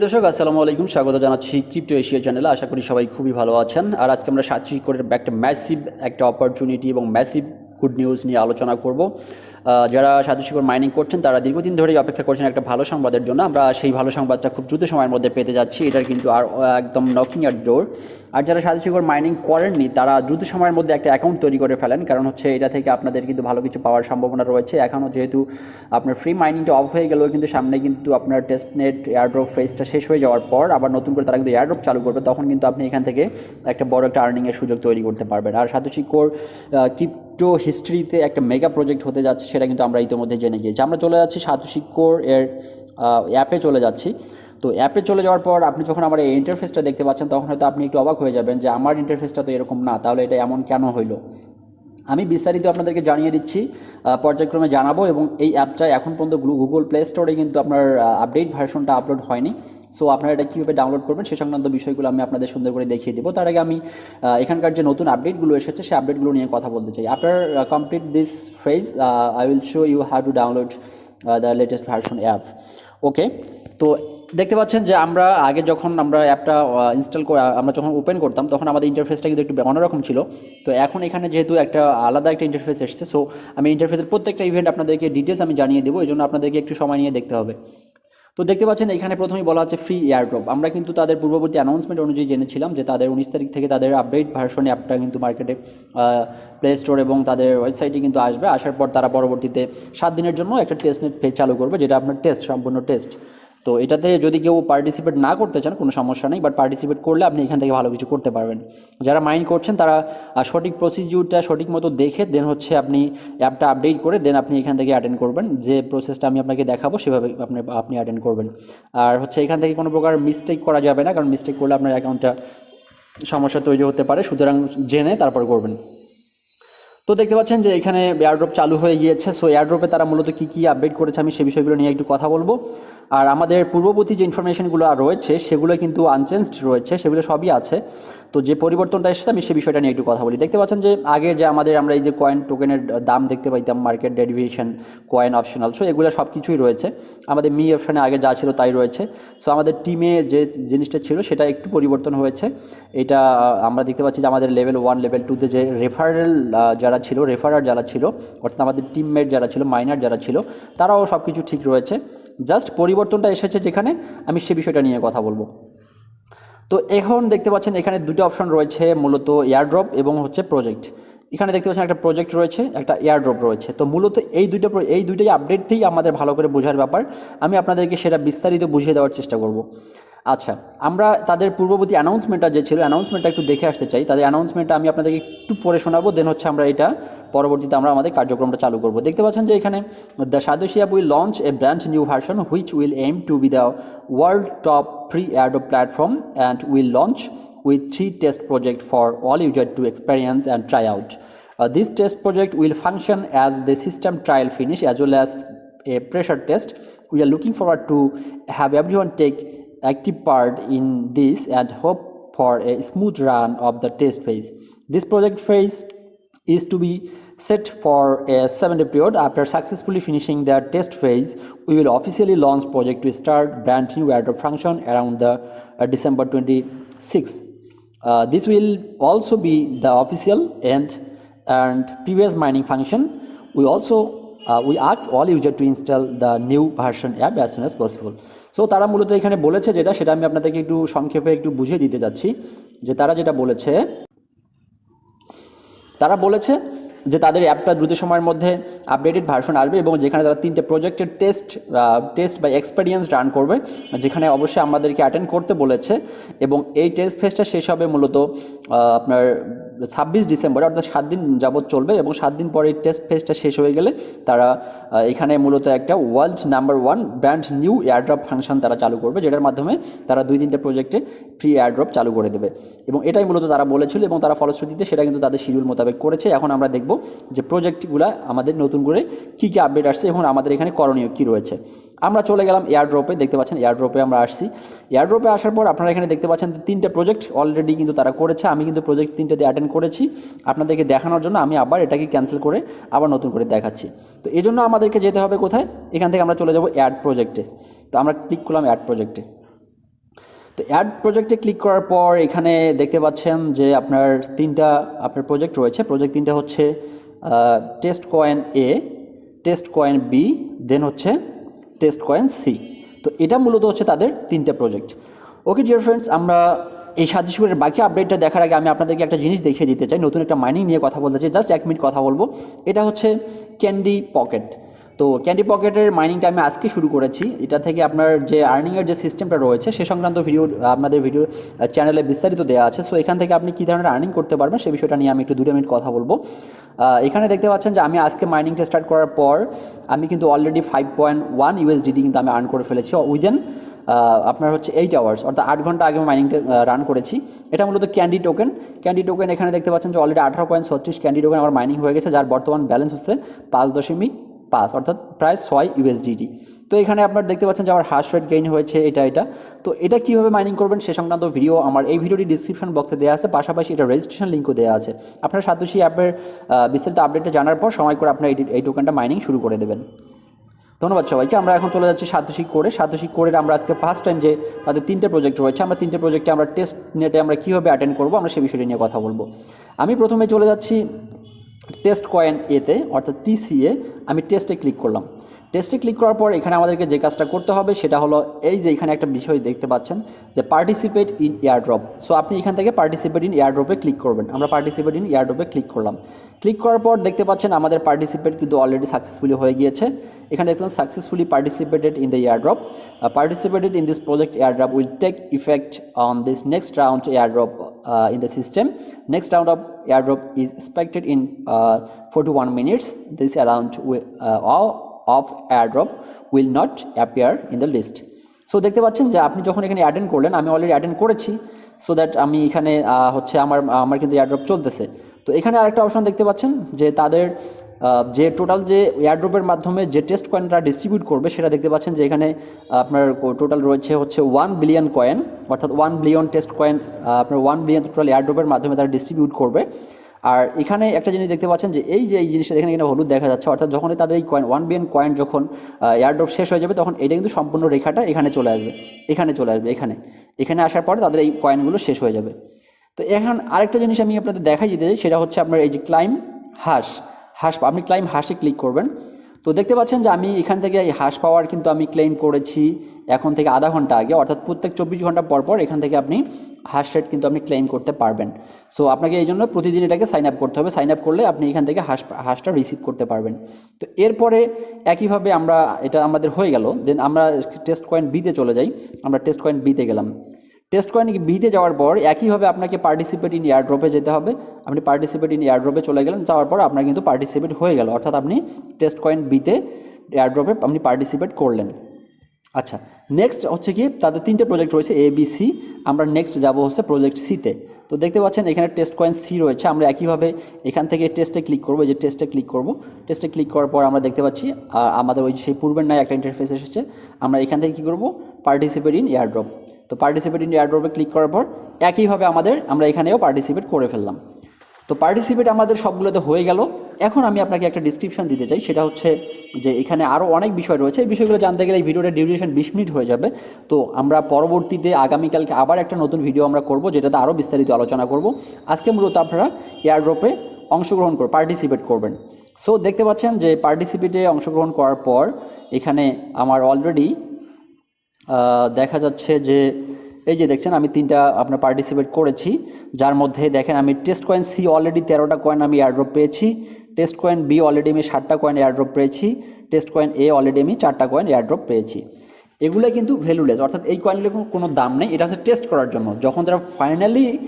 প্রিয় দর্শক, আসসালামু আলাইকুম। স্বাগত জানাচ্ছি ক্রিপ্টো এশিয়া চ্যানেলে আশা করি সবাই খুবই ভালো আছেন। আর আজকে আমরা সাতশি করে একটা ম্যাসিভ একটা অপরচুনিটি এবং ম্যাসিভ গুড নিউজ নিয়ে আলোচনা করব। যারা সাধু শিকড় মাইনিং করছেন, তারা দীর্ঘদিন ধরেই অপেক্ষা করছেন একটা ভালো সংবাদের জন্য। আমরা সেই ভালো সংবাদটা খুব দ্রুত সময়ের মধ্যে পেতে যাচ্ছি। এটার কিন্তু আর একদম নকিং অ্যাট ডোর আর যারা সাধু শিকড় মাইনিং করেননি, তারা দ্রুত সময়ের মধ্যে একটা অ্যাকাউন্ট তৈরি করে ফেলেন। কারণ হচ্ছে এটা থেকে আপনাদের কিন্তু ভালো কিছু পাওয়ার সম্ভাবনা রয়েছে। এখনও যেহেতু আপনার ফ্রি মাইনিংটা অফ হয়ে গেলেও কিন্তু সামনে কিন্তু আপনার টেস্টনেট এয়ারড্রপ ফেজটা শেষ হয়ে যাওয়ার পর আবার নতুন করে তারা কিন্তু এয়ারড্রপ চালু করবে, তখন কিন্তু আপনি এখান থেকে একটা বড় একটা আর্নিংয়ের সুযোগ তৈরি করতে পারবেন। আর সাতোশি কোর ক্রিপ্টো হিস্ট্রিতে একটা মেগা প্রজেক্ট হতে যাচ্ছে, সেটা কিন্তু আমরা ইতিমধ্যে জেনে গিয়েছি। আমরা চলে যাচ্ছি সাতোশি কোর এর অ্যাপে চলে যাচ্ছি। তো অ্যাপে চলে যাওয়ার পর আপনি যখন আমার এই ইন্টারফেসটা দেখতে পাচ্ছেন, তখন হয়তো আপনি একটু অবাক হয়ে যাবেন যে, আমার ইন্টারফেসটা তো এরকম না, তাহলে এটা এমন কেন হইল? আমি বিস্তারিত আপনাদেরকে জানিয়ে দিচ্ছি পর্যায়ক্রমে জানাব এবং এই অ্যাপটা এখন পর্যন্ত গুগল প্লে স্টোরে কিন্তু আপনার আপডেট ভার্সনটা আপলোড হয়নি। সো আপনারা এটা কীভাবে ডাউনলোড করবেন সে সংক্রান্ত বিষয়গুলো আমি আপনাদের সুন্দর করে দেখিয়ে দেবো। তার আগে আমি এখানকার যে নতুন আপডেটগুলো এসেছে সেই আপডেটগুলো নিয়ে কথা বলতে চাই। After complete this phrase I will show you have to download the latest version app okay তো দেখতে পাচ্ছেন যে আমরা আগে যখন আমরা অ্যাপটা ইনস্টল করে আমরা যখন ওপেন করতাম, তখন আমাদের ইন্টারফেসটা কিন্তু একটু অন্যরকম ছিল। তো এখন এখানে যেহেতু একটা আলাদা একটা ইন্টারফেস এসছে সো আমি ইন্টারফেসের প্রত্যেকটা ইভেন্ট আপনাদেরকে ডিটেলস আমি জানিয়ে দেবো এই জন্য আপনাদেরকে একটু সময় নিয়ে দেখতে হবে। তো দেখতে পাচ্ছেন, এখানে প্রথমেই বলা আছে ফ্রি এয়ারড্রপ আমরা কিন্তু তাদের পূর্ববর্তী অ্যানাউন্সমেন্ট অনুযায়ী জেনেছিলাম যে তাদের উনিশ তারিখ থেকে তাদের আপডেট ভার্সন অ্যাপটা কিন্তু মার্কেটে প্লে স্টোর এবং তাদের ওয়েবসাইটে কিন্তু আসবে। আসার পর তারা পরবর্তীতে সাত দিনের জন্য একটা টেস্ট নেট চালু করবে, যেটা আপনার টেস্ট সম্পূর্ণ টেস্ট তো এটাতে যদি কেউ পার্টিসিপেট না করতে চান, কোনো সমস্যা নেই বাট পার্টিসিপেট করলে আপনি এখান থেকে ভালো কিছু করতে পারবেন। যারা মাইন্ড করছেন, তারা সঠিক প্রসিডিউরটা সঠিক মতো দেখে দেন হচ্ছে আপনি অ্যাপটা আপডেট করে দেন আপনি এখান থেকে অ্যাটেন্ড করবেন। যে প্রসেসটা আমি আপনাকে দেখাবো, সেভাবে আপনি আপনি অ্যাটেন্ড করবেন। আর হচ্ছে এখান থেকে কোনো প্রকার মিস্টেক করা যাবে না, কারণ মিস্টেক করলে আপনার অ্যাকাউন্টটা সমস্যা তৈরি হতে পারে। সুতরাং জেনে তারপর করবেন। তো দেখতে পাচ্ছেন যে এখানে এয়ারড্রপ চালু হয়ে গিয়েছে। সো এয়ারড্রপে তারা মূলত কী কী আপডেট করেছে, আমি সে বিষয়গুলো নিয়ে একটু কথা বলব। আর আমাদের পূর্ববর্তী যে ইনফরমেশনগুলো আর রয়েছে, সেগুলো কিন্তু আনচেঞ্জড রয়েছে, সেগুলো সবই আছে। তো যে পরিবর্তনটা এসেছে, আমি সে বিষয়টা নিয়ে একটু কথা বলি। দেখতে পাচ্ছেন যে আগে যে আমাদের আমরা এই যে কয়েন টোকেনের দাম দেখতে পাইতাম market derivation coin optional so এগুলো সব কিছুই রয়েছে। আমাদের মি অপশানে আগে যা ছিল তাই রয়েছে। সো আমাদের টিমে যে জিনিসটা ছিল, সেটা একটু পরিবর্তন হয়েছে। এটা আমরা দেখতে পাচ্ছি যে আমাদের লেভেল ওয়ান লেভেল টুতে যে রেফারেল যারা ছিল রেফারার যারা ছিল, অর্থাৎ আমাদের টিমমেট যারা ছিল মাইনার যারা ছিল, তারাও সব কিছু ঠিক রয়েছে। জাস্ট পরিবর্তনটা এসেছে যেখানে, আমি সে বিষয়টা নিয়ে কথা বলব। তো এখন দেখতে পাচ্ছেন এখানে দুটো অপশন রয়েছে, মূলত এয়ারড্রপ এবং হচ্ছে প্রজেক্ট এখানে দেখতে পাচ্ছেন একটা প্রজেক্ট রয়েছে, একটা এয়ারড্রপ রয়েছে। তো মূলত এই দুইটা এই দুইটাই আপডেটটাই আমাদের ভালো করে বোঝার ব্যাপার। আমি আপনাদেরকে সেটা বিস্তারিত বুঝিয়ে দেওয়ার চেষ্টা করব। আচ্ছা আমরা তাদের পূর্ববর্তী অ্যানাউন্সমেন্টটা যে ছিল অ্যানাউন্সমেন্টটা একটু দেখে আসতে চাই। তাদের অ্যানাউন্সমেন্টটা আমি আপনাদেরকে একটু পরে শোনাবো দেন হচ্ছে আমরা এটা পরবর্তীতে আমরা আমাদের কার্যক্রমটা চালু করব। দেখতে পাচ্ছেন যে এখানে the Sadesia will launch a brand new version which will aim to be the world top free ado platform and will launch with three test project for all user to experience and try out this test project will function as the system trial finish as well as a pressure test we are looking forward to have every one take active part in this and hope for a smooth run of the test phase. This project phase is to be set for a seven day period. After successfully finishing the test phase, we will officially launch project to start brand new airdrop function around the uh, December 26th. Uh, this will also be the official end and previous mining function. We also uh, we ask all user to install the new version app as soon as possible. So তারা মূলত এখানে বলেছে যেটা সেটা আমি আপনাদেরকে একটু সংক্ষেপে একটু বুঝিয়ে দিতে যাচ্ছি যে তারা যেটা বলেছে তারা বলেছে যে তাদের অ্যাপটা দ্রুত সময়ের মধ্যে আপডেটেড ভার্সন আসবে এবং যেখানে তারা তিনটে প্রজেক্টের টেস্ট টেস্ট বা এক্সপেরিয়েন্স রান করবে যেখানে অবশ্যই আমাদেরকে অ্যাটেন্ড করতে বলেছে এবং এই টেস্ট ফেসটা শেষ হবে মূলত আপনার ছাব্বিশ ডিসেম্বর, অর্থাৎ সাত দিন যাবৎ চলবে এবং সাত দিন পরে টেস্ট ফেসটা শেষ হয়ে গেলে তারা এখানে মূলত একটা world number one brand new airdrop function তারা চালু করবে, যেটার মাধ্যমে তারা দুই তিনটে প্রজেক্টে ফ্রি এয়ারড্রপ চালু করে দেবে। এবং এটাই মূলত তারা বলেছিল এবং তারা ফলশ্রুতিতে সেটা কিন্তু তাদের শিডিউল মোতাবেক করেছে। এখন আমরা দেখব যে প্রজেক্টগুলো আমাদের নতুন করে কী কী আপডেট আসছে এবং আমাদের এখানে করণীয় কী রয়েছে। আমরা চলে গেলাম এয়ারড্রপে দেখতে পাচ্ছেন এয়ারড্রপে আমরা আসছি। এয়ারড্রপে আসার পর আপনারা এখানে দেখতে পাচ্ছেন তিনটে প্রজেক্ট অলরেডি কিন্তু তারা করেছে। আমি কিন্তু প্রজেক্ট তিনটেতে অ্যাটেন্ড করেছি আপনাদেরকে দেখানোর জন্য, আমি আবার এটাকে ক্যান্সেল করে আবার নতুন করে দেখাচ্ছি। তো এই জন্য আমাদেরকে যেতে হবে কোথায়? এখান থেকে আমরা চলে যাব অ্যাড প্রজেক্টে তো আমরা ক্লিক করলাম অ্যাড প্রজেক্টে তো অ্যাড প্রজেক্টে ক্লিক করার পর এখানে দেখতে পাচ্ছেন যে আপনার তিনটা, আপনার প্রজেক্ট রয়েছে। প্রজেক্ট তিনটা হচ্ছে test coin A test coin B then হচ্ছে টেস্ট কয়েন সি তো এটা মূলত হচ্ছে তাদের তিনটা প্রজেক্ট ওকে ডিয়ার ফ্রেন্ডস আমরা এই সাদৃশ্যের বাকি আপডেটটা দেখার আগে আমি আপনাদেরকে একটা জিনিস দেখিয়ে দিতে চাই। নতুন একটা মাইনিং নিয়ে কথা বলতে চাই। জাস্ট এক মিনিট কথা বলব। এটা হচ্ছে ক্যান্ডি পকেট তো ক্যান্ডি পকেটের মাইনিংটা আমি আজকে শুরু করেছি। এটা থেকে আপনার যে আর্নিংয়ের যে সিস্টেমটা রয়েছে, সে সংক্রান্ত ভিডিও আপনাদের ভিডিও চ্যানেলে বিস্তারিত দেওয়া আছে। সো এখান থেকে আপনি কী ধরনের আর্নিং করতে পারবেন, সে বিষয়টা নিয়ে আমি একটু দুটো মিনিট কথা বলব। এখানে দেখতে পাচ্ছেন যে আমি আজকে মাইনিংটা স্টার্ট করার পর আমি কিন্তু already five point one USDT কিন্তু আমি আর্ন করে ফেলেছি। উইদেন আপনার হচ্ছে এইট আওয়ার্স অর্থাৎ আট ঘণ্টা আগে মাইনিংটা রান করেছি। এটা মূলত ক্যান্ডি টোকেন ক্যান্ডি টোকেন এখানে দেখতে পাচ্ছেন যে অলরেডি আঠারো পয়েন্ট ছত্রিশ ক্যান্ডি টোকেন আমার মাইনিং হয়ে গেছে, যার বর্তমান ব্যালেন্স হচ্ছে পাঁচ দশমিক পাঁচ, অর্থাৎ প্রায় ছয় ইউএসডিটি তো এখানে আপনার দেখতে পাচ্ছেন যে আমার হার্স রেট গেইন হয়েছে, এটা এটা। তো এটা কীভাবে মাইনিং করবেন সে সংক্রান্ত ভিডিও আমার এই ভিডিওটি ডিসক্রিপশন বক্সে দেওয়া আছে, পাশাপাশি এটা রেজিস্ট্রেশন লিঙ্কও দেওয়া আছে। আপনার সাতোশি অ্যাপের বিস্তারিত আপডেটটা জানার পর সময় করে আপনার এই টোকেনটা মাইনিং শুরু করে দেবেন। ধন্যবাদ সবাইকে। আমরা এখন চলে যাচ্ছি সাতোশি করে। সাতোশি করে আমরা আজকে ফার্স্ট টাইম যে তাদের তিনটে প্রজেক্ট রয়েছে, আমরা তিনটে প্রজেক্টে আমরা টেস্ট নেটে আমরা কীভাবে অ্যাটেন্ড করব, আমরা সে বিষয়টি নিয়ে কথা বলব। আমি প্রথমে চলে যাচ্ছি টেস্ট কয়েন এতে অর্থাৎ টিসিএ আমি টেস্টে ক্লিক করলাম। টেস্টে ক্লিক করার পর এখানে আমাদেরকে যে কাজটা করতে হবে সেটা হলো এই যে এখানে একটা বিষয় দেখতে পাচ্ছেন যে পার্টিসিপেট ইন এয়ারড্রপ সো আপনি এখান থেকে পার্টিসিপেট ইন এয়ারড্রপে ক্লিক করবেন। আমরা পার্টিসিপেট ইন এয়ারড্রপে ক্লিক করলাম। ক্লিক করার পর দেখতে পাচ্ছেন আমাদের পার্টিসিপেট কিন্তু অলরেডি সাকসেসফুলি হয়ে গিয়েছে। এখানে দেখবেন successfully participated in the airdrop participated in this project airdrop will take effect on this next round airdrop in the system next round of airdrop is expected in uh, 41 minutes. This around of airdrop will not appear in the list. So দেখতে পাচ্ছেন যে আপনি যখন এখানে attend করলেন, আমি already attend করেছি so that আমি এখানে হচ্ছে আমার আমার কিন্তু এয়ারড্রপ চলতেছে তো এখানে আরেকটা অপশন দেখতে পাচ্ছেন যে তাদের যে টোটাল যে এয়ারড্রপের মাধ্যমে যে টেস্ট কয়েনটা ডিস্ট্রিবিউট করবে, সেটা দেখতে পাচ্ছেন যে এখানে আপনার টোটাল রয়েছে হচ্ছে ওয়ান বিলিয়ন কয়েন অর্থাৎ ওয়ান বিলিয়ন টেস্ট কয়েন আপনার ওয়ান বিলিয়ন টোটাল এয়ারড্রপের মাধ্যমে তারা ডিস্ট্রিবিউট করবে আর এখানে একটা জিনিস দেখতে পাচ্ছেন যে এই যে এই জিনিসটা এখানে কিন্তু হলুদ দেখা যাচ্ছে, অর্থাৎ যখনই তাদের এই কয়েন ওয়ান বিএন কয়েন যখন এয়ারড্রপ শেষ হয়ে যাবে, তখন এটা কিন্তু সম্পূর্ণ রেখাটা এখানে চলে আসবে, এখানে চলে আসবে, এখানে। এখানে আসার পরে তাদের এই কয়েনগুলো শেষ হয়ে যাবে। তো এখন আরেকটা জিনিস আমি আপনাদের দেখাই দিতে চাই, সেটা হচ্ছে আপনার এই যে ক্লাইম হাঁস হাঁস আপনি ক্লাইম হাঁসে ক্লিক করবেন। তো দেখতে পাচ্ছেন যে আমি এখান থেকে এই হাঁস পাওয়ার কিন্তু আমি ক্লেম করেছি এখন থেকে আধা ঘণ্টা আগে, অর্থাৎ প্রত্যেক চব্বিশ ঘণ্টা পর পর এখান থেকে আপনি হাঁস রেট কিন্তু আপনি ক্লেম করতে পারবেন। সো আপনাকে এই জন্য প্রতিদিন এটাকে সাইন আপ করতে হবে। সাইন আপ করলে আপনি এখান থেকে হাস হাঁসটা রিসিভ করতে পারবেন। তো এরপরে একইভাবে আমরা, এটা আমাদের হয়ে গেল। দেন আমরা টেস্ট কয়েন বিতে চলে যাই। আমরা টেস্ট কয়েন বিতে গেলাম। টেস্ট কয়েন বিতে যাওয়ার পর একইভাবে আপনাকে পার্টিসিপেট ইন এয়ারড্রপে যেতে হবে। আপনি পার্টিসিপেট ইন এয়ারড্রপে চলে গেলেন, যাওয়ার পর আপনার কিন্তু পার্টিসিপেট হয়ে গেল। অর্থাৎ আপনি টেস্ট কয়েন বিতে এয়ারড্রপে আপনি পার্টিসিপেট করলেন। আচ্ছা নেক্সট হচ্ছে কি, তাদের তিনটে প্রজেক্ট রয়েছে এ বি সি আমরা নেক্সট যাব হচ্ছে প্রজেক্ট সিতে তো। দেখতে পাচ্ছেন এখানে টেস্ট কয়েন সি রয়েছে। আমরা একইভাবে এখান থেকে টেস্টে ক্লিক করব যে টেস্টে ক্লিক করব। টেস্টে ক্লিক করার পর আমরা দেখতে পাচ্ছি আমাদের ওই সেই পূর্বের নয় একটা ইন্টারফেস এসেছে। আমরা এখান থেকে কী করব পার্টিসিপেট ইন এয়ারড্রপ তো পার্টিসিপেট ইন এয়ারড্রপে ক্লিক করার পর একইভাবে আমাদের আমরা এখানেও পার্টিসিপেট করে ফেললাম। তো পার্টিসিপেট আমাদের সবগুলোতে হয়ে গেল। এখন আমি আপনাকে একটা ডিসক্রিপশন দিতে চাই। সেটা হচ্ছে যে এখানে আরও অনেক বিষয় রয়েছে। এই বিষয়গুলো জানতে গেলে এই ভিডিওটা ডিউরেশন বিশ মিনিট হয়ে যাবে। তো আমরা পরবর্তীতে আগামীকালকে আবার একটা নতুন ভিডিও আমরা করব, যেটাতে আরও বিস্তারিত আলোচনা করব। আজকে মূলত আপনারা এয়ারড্রপে অংশগ্রহণ করে পার্টিসিপেট করবেন। সো দেখতে পাচ্ছেন যে পার্টিসিপেটে অংশগ্রহণ করার পর এখানে আমার অলরেডি দেখা যাচ্ছে যে, এই যে দেখছেন, আমি তিনটা আপনার পার্টিসিপেট করেছি। যার মধ্যে দেখেন, আমি টেস্ট কয়েন সি অলরেডি তেরোটা কয়েন আমি এয়ারড্রপ পেয়েছি। টেস্ট কয়েন বি অলরেডি আমি ষাটটা কয়েন এয়ারড্রপ পেয়েছি। টেস্ট কয়েন এ অলরেডি আমি চারটা কয়েন এয়ারড্রপ পেয়েছি। এগুলো কিন্তু ভ্যালুলেস অর্থাৎ এই কয়েনগুলোর কোনো- কোনো দাম নেই। এটা হচ্ছে টেস্ট করার জন্য। যখন তারা ফাইনালি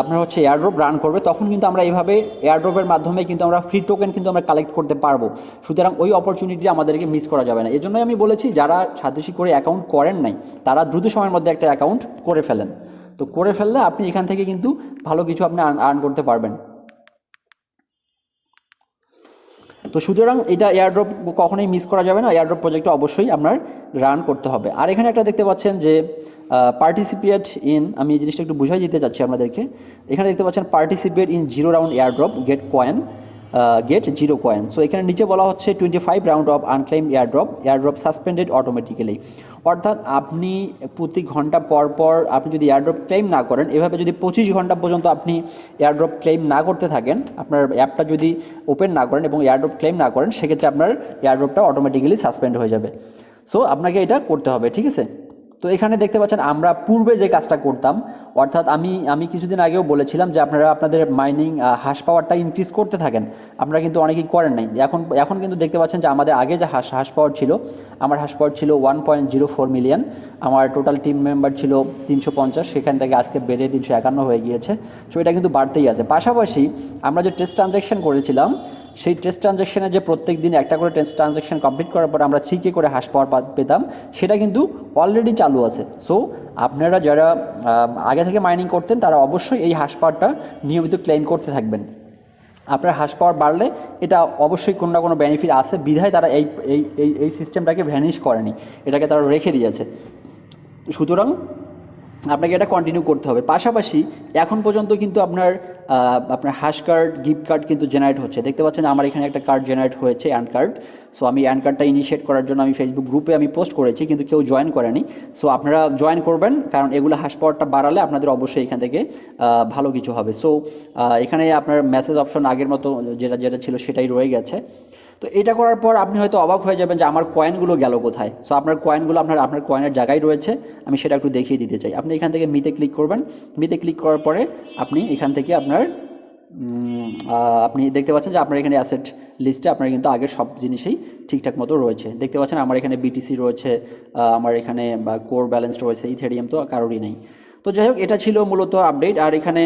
আপনার হচ্ছে এয়ারড্রপ রান করবে, তখন কিন্তু আমরা এইভাবে এয়ারড্রপের মাধ্যমে কিন্তু আমরা ফ্রি টোকেন কিন্তু আমরা কালেক্ট করতে পারব। সুতরাং ওই অপরচুনিটি আমাদেরকে মিস করা যাবে না। এজন্যই আমি বলেছি, যারা সাতোশি করে অ্যাকাউন্ট করেন নাই, তারা দ্রুত সময়ের মধ্যে একটা অ্যাকাউন্ট করে ফেলেন। তো করে ফেললে আপনি এখান থেকে কিন্তু ভালো কিছু আপনি আর্ন করতে পারবেন। তো সুতরাং এটা এয়ারড্রপ কখনোই মিস করা যাবে না। এয়ারড্রপ প্রজেক্টটা অবশ্যই আপনার রান করতে হবে। আর এখানে একটা দেখতে পাচ্ছেন যে পার্টিসিপেট ইন আমি এই জিনিসটা একটু বুঝাই দিতে চাচ্ছি আপনাদেরকে। এখানে দেখতে পাচ্ছেন participate in zero round airdrop get coin get zero coin so এখানে নিচে বলা হচ্ছে twenty five round of unclaim airdrop airdrop suspended automatically অর্থাৎ আপনি প্রতি ঘণ্টা পর পর আপনি যদি এয়ারড্রপ ক্লেম না করেন, এভাবে যদি পঁচিশ ঘণ্টা পর্যন্ত আপনি এয়ারড্রপ ক্লেম না করতে থাকেন, আপনার অ্যাপটা যদি ওপেন না করেন এবং এয়ারড্রপ ক্লেম না করেন, সেক্ষেত্রে আপনার এয়ারড্রপটা অটোমেটিক্যালি সাসপেন্ড হয়ে যাবে। সো আপনাকে এটা করতে হবে, ঠিক আছে? তো এখানে দেখতে পাচ্ছেন আমরা পূর্বে যে কাজটা করতাম, অর্থাৎ আমি আমি কিছুদিন আগেও বলেছিলাম যে আপনারা আপনাদের মাইনিং হাঁস পাওয়ারটা ইনক্রিজ করতে থাকেন। আপনারা কিন্তু অনেকেই করেন নাই। এখন এখন কিন্তু দেখতে পাচ্ছেন যে আমাদের আগে যে হাঁস হাঁস পাওয়ার ছিল, আমার হাঁস পাওয়ার ছিল one point zero four million আমার টোটাল টিম মেম্বার ছিল তিনশো পঞ্চাশ, সেখান থেকে আজকে বেড়ে তিনশো একান্ন হয়ে গিয়েছে। সো এটা কিন্তু বাড়তেই আছে। পাশাপাশি আমরা যে টেস্ট ট্রানজ্যাকশন করেছিলাম সেই টেস্ট ট্রানজ্যাকশনে যে প্রত্যেক দিন একটা করে টেস্ট ট্রানজ্যাকশন কমপ্লিট করার পর আমরা থ্রি কে করে হাস পাওয়ার পেতাম, সেটা কিন্তু অলরেডি চালু আছে। সো আপনারা যারা আগে থেকে মাইনিং করতেন, তারা অবশ্যই এই হাঁস পাওয়ারটা নিয়মিত ক্লেম করতে থাকবেন। আপনার হাঁস পাওয়ার বাড়লে এটা অবশ্যই কোনো না কোনো বেনিফিট আছে। বিধায় তারা এই এই এই সিস্টেমটাকে ভ্যানিশ করেনি। এটাকে তারা রেখে দিয়েছে। সুতরাং আপনাকে এটা কন্টিনিউ করতে হবে। পাশাপাশি এখন পর্যন্ত কিন্তু আপনার আপনার হ্যাশ কার্ড গিফট কার্ড কিন্তু জেনারেট হচ্ছে। দেখতে পাচ্ছেন আমার এখানে একটা কার্ড জেনারেট হয়েছে অ্যান কার্ড সো আমি অ্যান কার্ডটা ইনিশিয়েট করার জন্য আমি ফেসবুক গ্রুপে আমি পোস্ট করেছি, কিন্তু কেউ জয়েন করেনি। সো আপনারা জয়েন করবেন, কারণ এগুলো হ্যাশ পাওয়ারটা বাড়ালে আপনাদের অবশ্যই এখান থেকে ভালো কিছু হবে। সো এখানে আপনার মেসেজ অপশন আগের মতো যেটা যেটা ছিল সেটাই রয়ে গেছে। তো এটা করার পর আপনি হয়তো অবাক হয়ে যাবেন যে আমার কয়েনগুলো গেল কোথায়? সো আপনার কয়েনগুলো আপনার আপনার কয়েনের জায়গায় রয়েছে। আমি সেটা একটু দেখিয়ে দিতে চাই। আপনি এখান থেকে মিতে ক্লিক করবেন। মিতে ক্লিক করার পরে আপনি এখান থেকে আপনার আপনি দেখতে পাচ্ছেন যে আপনার এখানে অ্যাসেট লিস্টে আপনার কিন্তু আগের সব জিনিসই ঠিকঠাক মতো রয়েছে। দেখতে পাচ্ছেন আমার এখানে বিটিসি রয়েছে আমার এখানে কোর ব্যালেন্স রয়েছে ইথেরিয়াম তো কারোরই নেই। তো যাই হোক, এটা ছিল মূলত আপডেট আর এখানে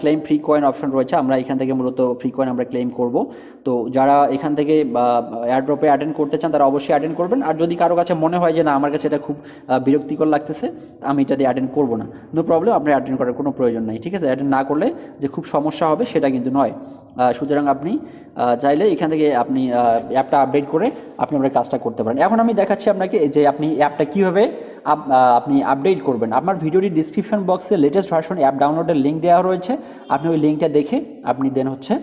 ক্লেম ফ্রি কয়েন অপশন রয়েছে। আমরা এখান থেকে মূলত ফ্রি কয়েন আমরা ক্লেম করব। তো যারা এখান থেকে এয়ারড্রপে অ্যাটেন্ড করতে চান, তারা অবশ্যই অ্যাটেন্ড করবেন। আর যদি কারও কাছে মনে হয় যে, না, আমার কাছে এটা খুব বিরক্তিকর লাগতেছে, আমি এটা দিয়ে অ্যাটেন্ড করব না। নো প্রবলেম আপনার অ্যাটেন্ড করার কোনো প্রয়োজন নাই, ঠিক আছে? অ্যাটেন্ড না করলে যে খুব সমস্যা হবে, সেটা কিন্তু নয়। সুতরাং আপনি চাইলে এখান থেকে আপনি অ্যাপটা আপডেট করে আপনি আপনার কাজটা করতে পারেন। এখন আমি দেখাচ্ছি আপনাকে যে আপনি অ্যাপটা কীভাবে আপনি আপডেট করবেন। আপনার ভিডিওটি ডিসক্রিপশন বক্সে লেটেস্ট ভার্সন অ্যাপ ডাউনলোডের লিঙ্ক দেওয়া রয়েছে। আপনি ওই লিঙ্কটা দেখে আপনি দেন হচ্ছে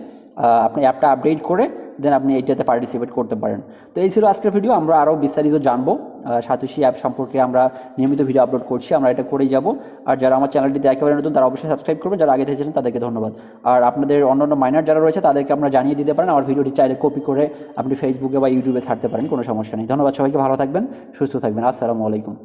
আপনি অ্যাপটা আপডেট করে দেন আপনি এইটাতে পার্টিসিপেট করতে পারেন। তো এই ছিল আজকের ভিডিও আমরা আরও বিস্তারিত জানব। সাতোশি অ্যাপ সম্পর্কে আমরা নিয়মিত ভিডিও আপলোড করছি, আমরা এটা করেই যাব। আর যারা আমার চ্যানেলটিতে একেবারে নতুন, তারা অবশ্যই সাবস্ক্রাইব করবেন। যারা আগে থেকে ছিলেন, তাদেরকে ধন্যবাদ। আর আপনাদের অন্য অন্য মাইনার যারা রয়েছে, তাদেরকে আমরা জানিয়ে দিতে পারেন। আমার ভিডিওটি চাইলে কপি করে আপনি ফেসবুকে বা ইউটিউবে ছাড়তে পারেন, কোনো সমস্যা নেই। ধন্যবাদ সবাইকে, ভালো থাকবেন, সুস্থ থাকবেন। আসসালামু আলাইকুম।